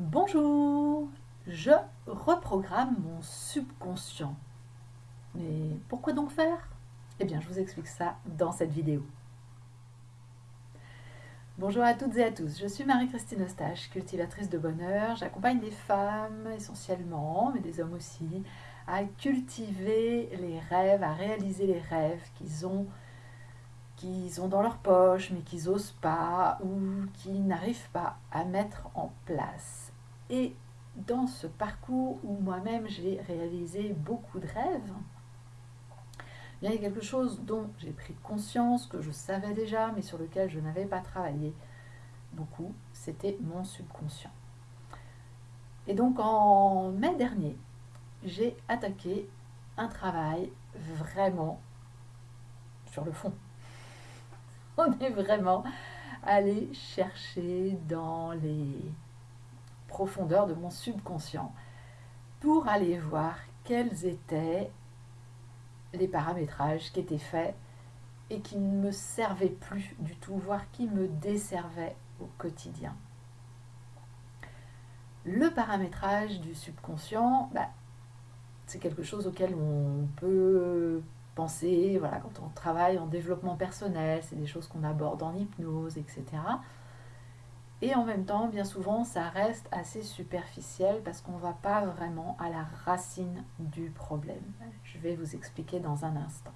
Bonjour, je reprogramme mon subconscient. Mais pourquoi donc faire? Eh bien, je vous explique ça dans cette vidéo. Bonjour à toutes et à tous, je suis Marie-Christine Eustache, cultivatrice de bonheur. J'accompagne des femmes essentiellement, mais des hommes aussi, à cultiver les rêves, à réaliser les rêves qu'ils ont qu'ils ont dans leur poche mais qu'ils n'osent pas ou qui n'arrivent pas à mettre en place. Et dans ce parcours où moi-même j'ai réalisé beaucoup de rêves, il y a quelque chose dont j'ai pris conscience, que je savais déjà, mais sur lequel je n'avais pas travaillé beaucoup, c'était mon subconscient. Et donc en mai dernier, j'ai attaqué un travail vraiment sur le fond. On est vraiment allé chercher dans les profondeur de mon subconscient pour aller voir quels étaient les paramétrages qui étaient faits et qui ne me servaient plus du tout, voire qui me desservaient au quotidien. Le paramétrage du subconscient, bah, c'est quelque chose auquel on peut penser quand on travaille en développement personnel, c'est des choses qu'on aborde en hypnose, etc. Et en même temps, bien souvent, ça reste assez superficiel parce qu'on ne va pas vraiment à la racine du problème. Je vais vous expliquer dans un instant.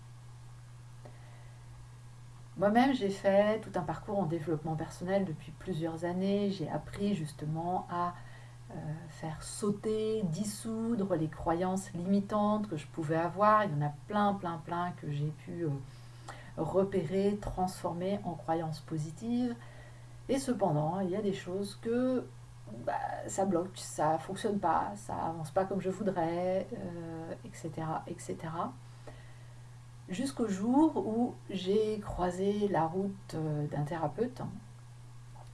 Moi-même, j'ai fait tout un parcours en développement personnel depuis plusieurs années. J'ai appris justement à euh, faire sauter, dissoudre les croyances limitantes que je pouvais avoir. Il y en a plein, plein, plein que j'ai pu euh, repérer, transformer en croyances positives. Et cependant, il y a des choses que bah, ça bloque, ça fonctionne pas, ça avance pas comme je voudrais, etc., euh, etc. Jusqu'au jour où j'ai croisé la route euh, d'un thérapeute hein,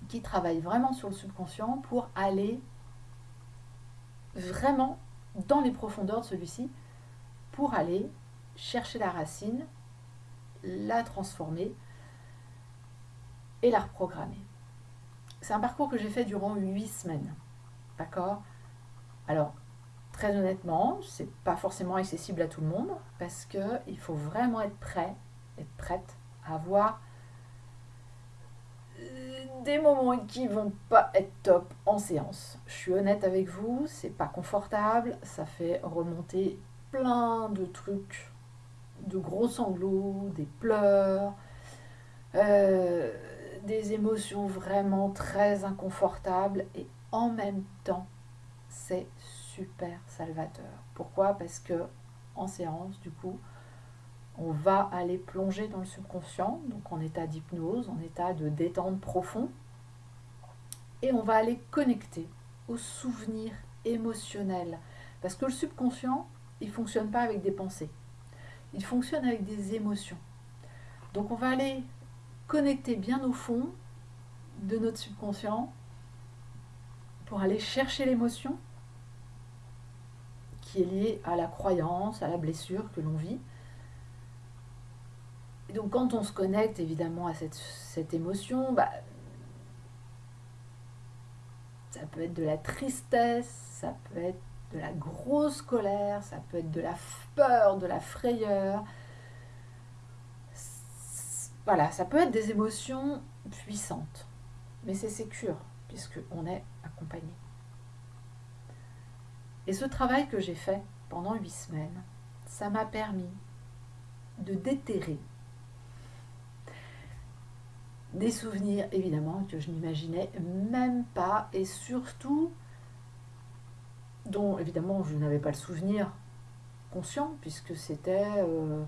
qui travaille vraiment sur le subconscient pour aller vraiment dans les profondeurs de celui-ci, pour aller chercher la racine, la transformer et la reprogrammer. C'est un parcours que j'ai fait durant huit semaines. D'accord? Alors, très honnêtement, c'est pas forcément accessible à tout le monde parce qu'il faut vraiment être prêt, être prête à avoir euh, des moments qui vont pas être top en séance. Je suis honnête avec vous, c'est pas confortable, ça fait remonter plein de trucs, de gros sanglots, des pleurs. Euh, des émotions vraiment très inconfortables et en même temps, c'est super salvateur. Pourquoi? Parce que en séance, du coup, on va aller plonger dans le subconscient, donc en état d'hypnose, en état de détente profond, et on va aller connecter aux souvenirs émotionnels. Parce que le subconscient, il ne fonctionne pas avec des pensées, il fonctionne avec des émotions. Donc on va aller connecter bien au fond de notre subconscient pour aller chercher l'émotion qui est liée à la croyance, à la blessure que l'on vit. Et donc quand on se connecte évidemment à cette, émotion, bah, ça peut être de la tristesse, ça peut être de la grosse colère, ça peut être de la peur, de la frayeur, voilà, ça peut être des émotions puissantes, mais c'est sécure, puisqu'on est accompagné. Et ce travail que j'ai fait pendant huit semaines, ça m'a permis de déterrer des souvenirs, évidemment, que je n'imaginais même pas, et surtout, dont, évidemment, je n'avais pas le souvenir conscient, puisque c'était... Euh,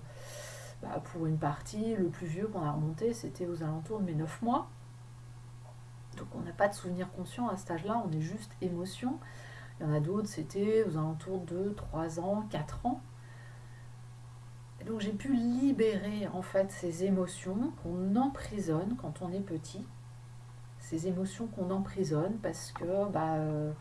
bah, pour une partie, le plus vieux qu'on a remonté, c'était aux alentours de mes 9 mois. Donc on n'a pas de souvenir conscient à cet âge-là, on est juste émotion. Il y en a d'autres, c'était aux alentours de 3 ans, 4 ans. Donc j'ai pu libérer en fait ces émotions qu'on emprisonne quand on est petit. Ces émotions qu'on emprisonne parce que bah, euh,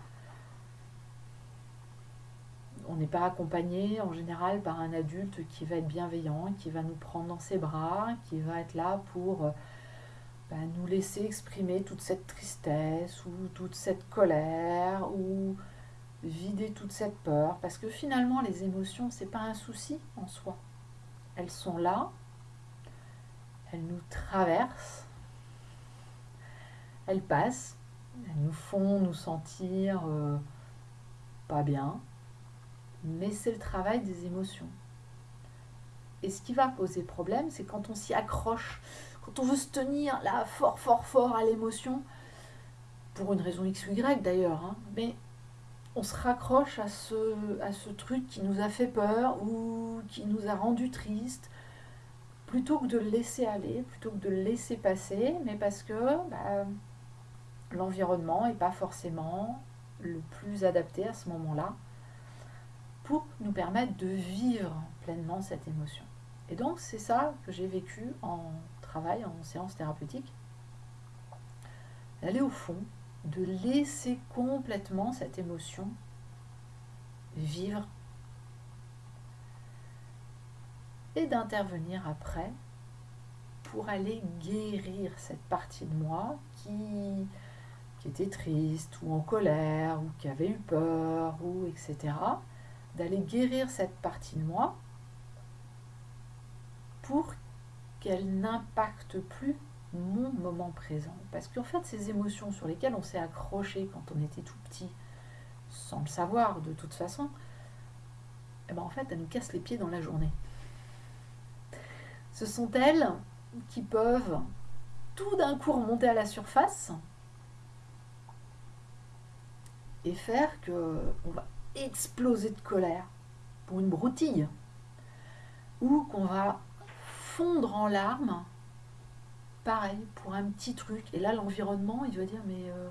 on n'est pas accompagné en général par un adulte qui va être bienveillant, qui va nous prendre dans ses bras, qui va être là pour euh, ben, nous laisser exprimer toute cette tristesse ou toute cette colère ou vider toute cette peur. Parce que finalement les émotions c'est pas un souci en soi. Elles sont là, elles nous traversent, elles passent, elles nous font nous sentir euh, pas bien, mais c'est le travail des émotions. Et ce qui va poser problème, c'est quand on s'y accroche, quand on veut se tenir là fort, fort, fort à l'émotion, pour une raison X ou Y d'ailleurs, hein, mais on se raccroche à ce, truc qui nous a fait peur ou qui nous a rendu triste, plutôt que de le laisser aller, plutôt que de le laisser passer, mais parce que bah, l'environnement n'est pas forcément le plus adapté à ce moment-là pour nous permettre de vivre pleinement cette émotion. Et donc c'est ça que j'ai vécu en travail, en séance thérapeutique, d'aller au fond, de laisser complètement cette émotion vivre et d'intervenir après pour aller guérir cette partie de moi qui, qui était triste ou en colère ou qui avait eu peur ou etc. D'aller guérir cette partie de moi pour qu'elle n'impacte plus mon moment présent. Parce qu'en fait, ces émotions sur lesquelles on s'est accroché quand on était tout petit, sans le savoir de toute façon, eh ben en fait, elles nous cassent les pieds dans la journée. Ce sont elles qui peuvent tout d'un coup remonter à la surface et faire que on va exploser de colère pour une broutille ou qu'on va fondre en larmes pareil, pour un petit truc. Et là, l'environnement, il va dire, mais euh,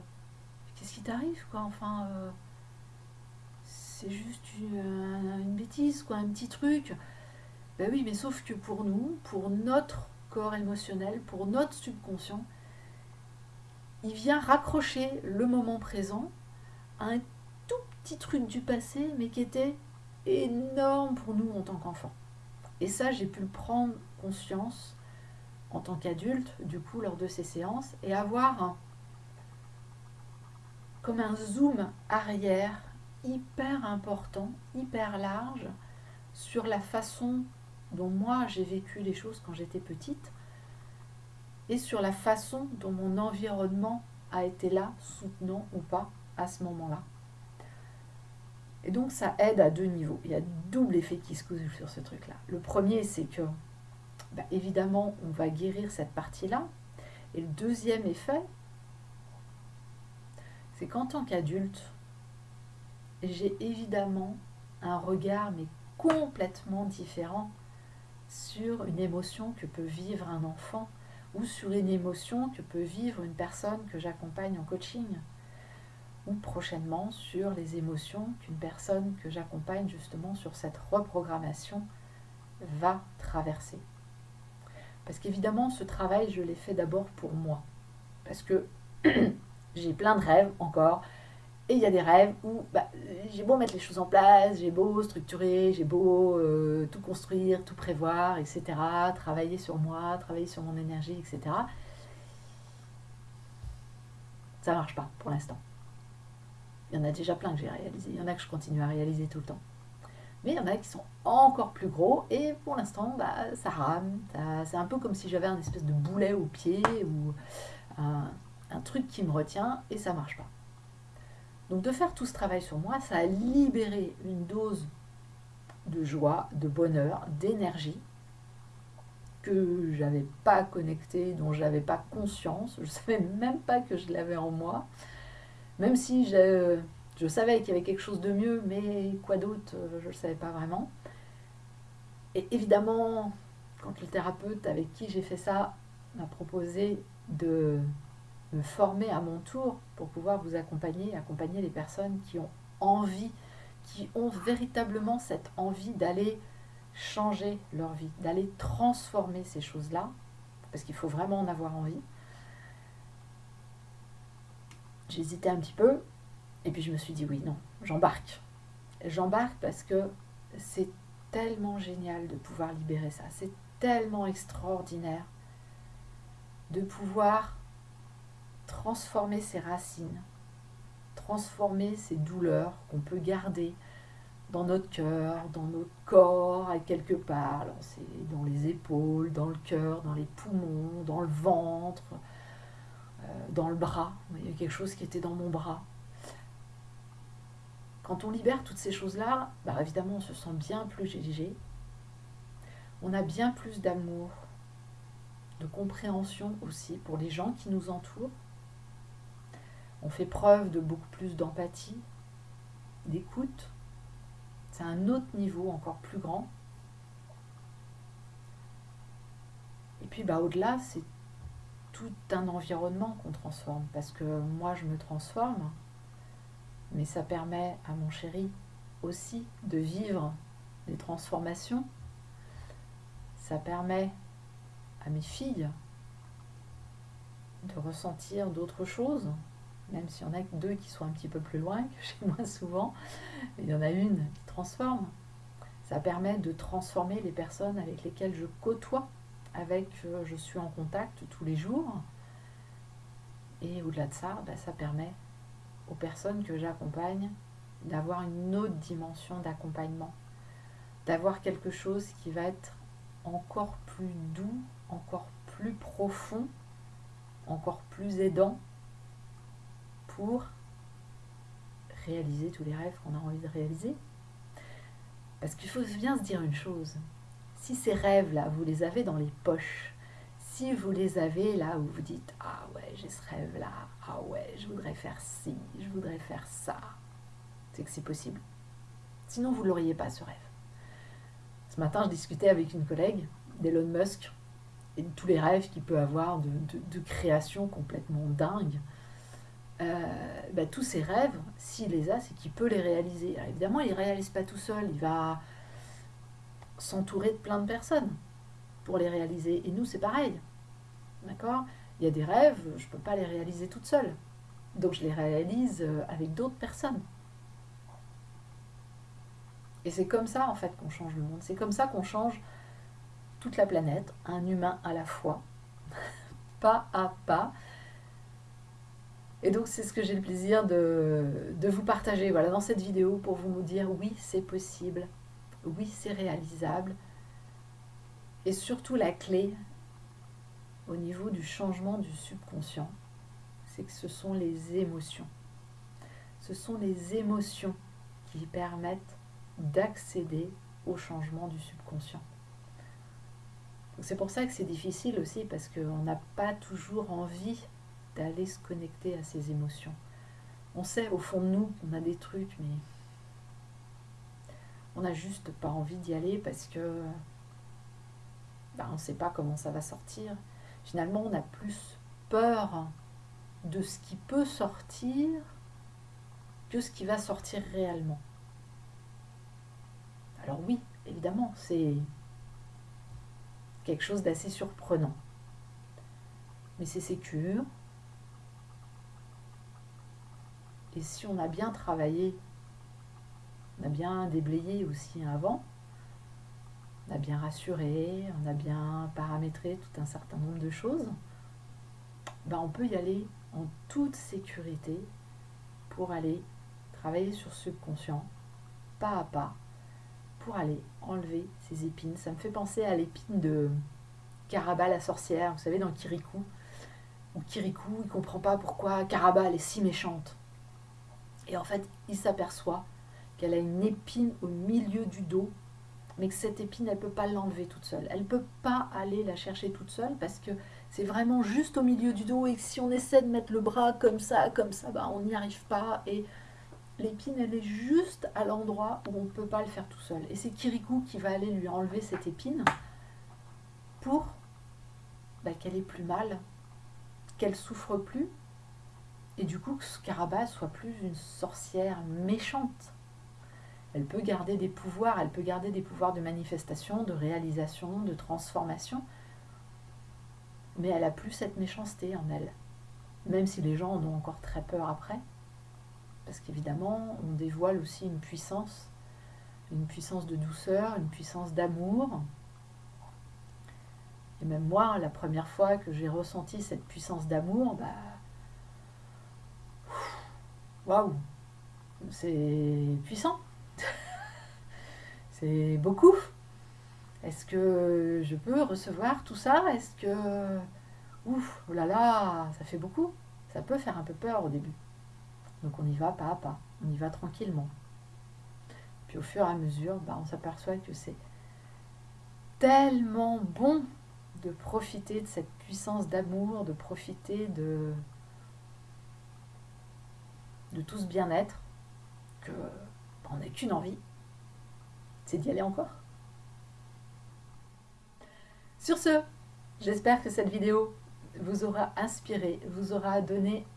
qu'est-ce qui t'arrive, quoi? Enfin, euh, c'est juste une, bêtise, quoi, un petit truc. Ben oui, mais sauf que pour nous, pour notre corps émotionnel, pour notre subconscient, il vient raccrocher le moment présent à un tout petit truc du passé, mais qui était énorme pour nous en tant qu'enfants. Et ça, j'ai pu le prendre conscience en tant qu'adulte, du coup, lors de ces séances, et avoir comme un zoom arrière hyper important, hyper large, sur la façon dont moi j'ai vécu les choses quand j'étais petite, et sur la façon dont mon environnement a été là, soutenant ou pas, à ce moment-là. Et donc ça aide à deux niveaux. Il y a double effet qui se cause sur ce truc-là. Le premier, c'est que bah, évidemment, on va guérir cette partie-là. Et le deuxième effet, c'est qu'en tant qu'adulte, j'ai évidemment un regard, mais complètement différent, sur une émotion que peut vivre un enfant ou sur une émotion que peut vivre une personne que j'accompagne en coaching ou prochainement sur les émotions qu'une personne que j'accompagne justement sur cette reprogrammation va traverser. Parce qu'évidemment, ce travail, je l'ai fait d'abord pour moi. Parce que j'ai plein de rêves encore. Et il y a des rêves où bah, j'ai beau mettre les choses en place, j'ai beau structurer, j'ai beau euh, tout construire, tout prévoir, etc. Travailler sur moi, travailler sur mon énergie, etc. Ça marche pas pour l'instant. Il y en a déjà plein que j'ai réalisé. Il y en a que je continue à réaliser tout le temps. Mais il y en a qui sont encore plus gros et pour l'instant, bah, ça rame. C'est un peu comme si j'avais un espèce de boulet au pied ou un, un, truc qui me retient et ça marche pas. Donc de faire tout ce travail sur moi, ça a libéré une dose de joie, de bonheur, d'énergie que j'avais pas connecté, dont j'avais pas conscience. Je savais même pas que je l'avais en moi. Même si je savais qu'il y avait quelque chose de mieux, mais quoi d'autre, euh, je ne le savais pas vraiment. Et évidemment, quand le thérapeute avec qui j'ai fait ça m'a proposé de me former à mon tour pour pouvoir vous accompagner, accompagner les personnes qui ont envie, qui ont véritablement cette envie d'aller changer leur vie, d'aller transformer ces choses-là, parce qu'il faut vraiment en avoir envie. J'hésitais un petit peu, et puis je me suis dit oui, non, j'embarque. J'embarque parce que c'est tellement génial de pouvoir libérer ça. C'est tellement extraordinaire de pouvoir transformer ses racines, transformer ces douleurs qu'on peut garder dans notre cœur, dans notre corps, à quelque part. Dans les épaules, dans le cœur, dans les poumons, dans le ventre, dans le bras. Il y a quelque chose qui était dans mon bras. Quand on libère toutes ces choses-là, bah évidemment on se sent bien plus léger. On a bien plus d'amour, de compréhension aussi pour les gens qui nous entourent. On fait preuve de beaucoup plus d'empathie, d'écoute. C'est un autre niveau encore plus grand. Et puis bah, au-delà, c'est un environnement qu'on transforme. Parce que moi, je me transforme, mais ça permet à mon chéri aussi de vivre des transformations. Ça permet à mes filles de ressentir d'autres choses, même s'il y en a deux qui sont un petit peu plus loin que chez moi souvent, il y en a une qui transforme. Ça permet de transformer les personnes avec lesquelles je côtoie, avec euh, je suis en contact tous les jours. Et au-delà de ça, bah, ça permet aux personnes que j'accompagne d'avoir une autre dimension d'accompagnement, d'avoir quelque chose qui va être encore plus doux, encore plus profond, encore plus aidant pour réaliser tous les rêves qu'on a envie de réaliser. Parce qu'il faut bien se dire une chose, si ces rêves-là, vous les avez dans les poches, si vous les avez là où vous dites Ah ouais, j'ai ce rêve-là, ah ouais, je voudrais faire ci, je voudrais faire ça, c'est que c'est possible. Sinon, vous ne l'auriez pas ce rêve. Ce matin, je discutais avec une collègue d'Elon Musk et de tous les rêves qu'il peut avoir de, création complètement dingue. Euh, bah, tous ces rêves, s'il les a, c'est qu'il peut les réaliser. évidemment, il ne réalise pas tout seul, il va s'entourer de plein de personnes pour les réaliser. Et nous, c'est pareil. D'accord? Il y a des rêves, je ne peux pas les réaliser toute seule. Donc je les réalise euh, avec d'autres personnes. Et c'est comme ça, en fait, qu'on change le monde. C'est comme ça qu'on change toute la planète, un humain à la fois, pas à pas. Et donc c'est ce que j'ai le plaisir de, vous partager voilà, dans cette vidéo pour vous dire oui, c'est possible, oui, c'est réalisable. Et surtout la clé, au niveau du changement du subconscient, c'est que ce sont les émotions. Ce sont les émotions qui permettent d'accéder au changement du subconscient. C'est pour ça que c'est difficile aussi, parce qu'on n'a pas toujours envie d'aller se connecter à ces émotions. On sait au fond de nous qu'on a des trucs, mais on n'a juste pas envie d'y aller parce que ben, on ne sait pas comment ça va sortir finalement on a plus peur de ce qui peut sortir que ce qui va sortir réellement. Alors oui, évidemment, c'est quelque chose d'assez surprenant. Mais c'est sécure. Et si on a bien travaillé, on a bien déblayé aussi avant, on a bien rassuré, on a bien paramétré tout un certain nombre de choses, ben on peut y aller en toute sécurité pour aller travailler sur ce subconscient, pas à pas, pour aller enlever ces épines. Ça me fait penser à l'épine de Caraba la sorcière, vous savez, dans Kirikou. Où Kirikou, il comprend pas pourquoi Caraba, est si méchante. Et en fait, il s'aperçoit qu'elle a une épine au milieu du dos mais que cette épine, elle ne peut pas l'enlever toute seule. Elle ne peut pas aller la chercher toute seule parce que c'est vraiment juste au milieu du dos et que si on essaie de mettre le bras comme ça, comme ça, bah, on n'y arrive pas. Et l'épine, elle est juste à l'endroit où on ne peut pas le faire tout seul. Et c'est Kirikou qui va aller lui enlever cette épine pour bah, qu'elle ait plus mal, qu'elle souffre plus, et du coup que Scarabas soit plus une sorcière méchante elle peut garder des pouvoirs, elle peut garder des pouvoirs de manifestation, de réalisation, de transformation, mais elle a plus cette méchanceté en elle, même si les gens en ont encore très peur après, parce qu'évidemment, on dévoile aussi une puissance, une puissance de douceur, une puissance d'amour, Et même moi, la première fois que j'ai ressenti cette puissance d'amour, bah. Waouh! C'est puissant! C'est beaucoup! Est-ce que je peux recevoir tout ça? Est-ce que... Ouf, oh là là, ça fait beaucoup. Ça peut faire un peu peur au début. Donc on y va pas à pas, on y va tranquillement. Puis au fur et à mesure, bah, on s'aperçoit que c'est tellement bon de profiter de cette puissance d'amour, de profiter de, de tout ce bien-être, que bah, on n'a qu'une envie, c'est d'y aller encore? Sur ce, j'espère que cette vidéo vous aura inspiré, vous aura donné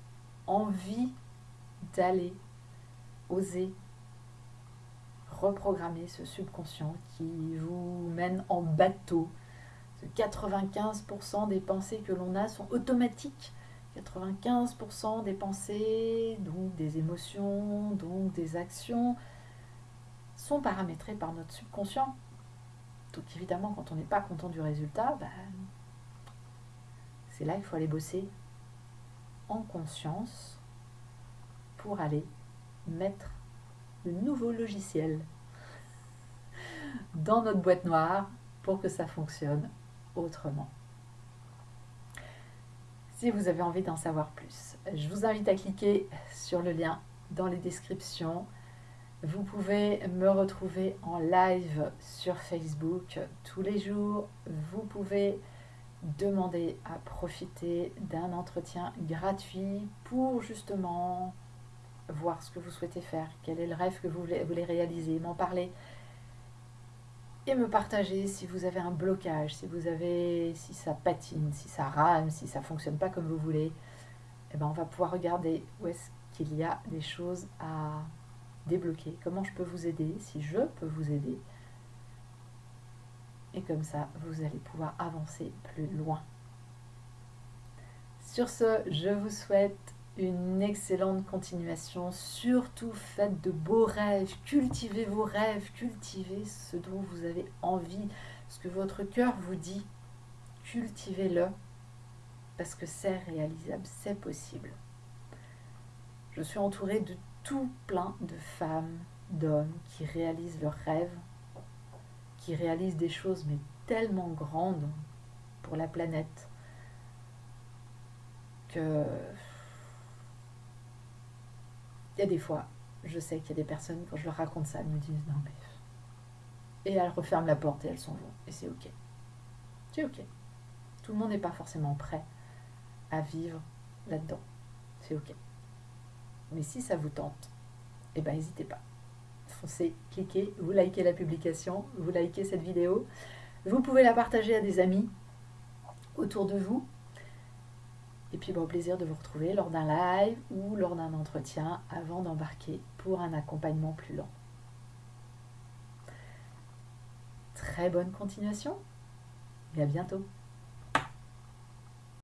envie d'aller oser reprogrammer ce subconscient qui vous mène en bateau. 95% des pensées que l'on a sont automatiques. 95% des pensées, donc des émotions, donc des actions, sont paramétrées par notre subconscient. Donc évidemment, quand on n'est pas content du résultat, ben, c'est là qu'il faut aller bosser en conscience pour aller mettre le nouveau logiciel dans notre boîte noire pour que ça fonctionne autrement. Si vous avez envie d'en savoir plus, je vous invite à cliquer sur le lien dans les descriptions. Vous pouvez me retrouver en live sur Facebook tous les jours. Vous pouvez demander à profiter d'un entretien gratuit pour justement voir ce que vous souhaitez faire, quel est le rêve que vous voulez, réaliser, m'en parler et me partager si vous avez un blocage, si vous avez, si ça patine, si ça rame, si ça fonctionne pas comme vous voulez. et eh ben on va pouvoir regarder où est-ce qu'il y a des choses à débloquer, comment je peux vous aider, si je peux vous aider. Et comme ça, vous allez pouvoir avancer plus loin. Sur ce, je vous souhaite une excellente continuation. Surtout faites de beaux rêves, cultivez vos rêves, cultivez ce dont vous avez envie, ce que votre cœur vous dit. Cultivez-le parce que c'est réalisable, c'est possible. Je suis entourée de tout plein de femmes, d'hommes qui réalisent leurs rêves, qui réalisent des choses mais tellement grandes pour la planète que il y a des fois, je sais qu'il y a des personnes, quand je leur raconte ça, elles me disent non mais... Et elles referment la porte et elles s'en vont. Et c'est ok. C'est ok. Tout le monde n'est pas forcément prêt à vivre là-dedans. C'est ok. Mais si ça vous tente, eh ben n'hésitez pas. Foncez, cliquez, vous likez la publication, vous likez cette vidéo. Vous pouvez la partager à des amis autour de vous et puis au plaisir de vous retrouver lors d'un live ou lors d'un entretien avant d'embarquer pour un accompagnement plus lent. Très bonne continuation et à bientôt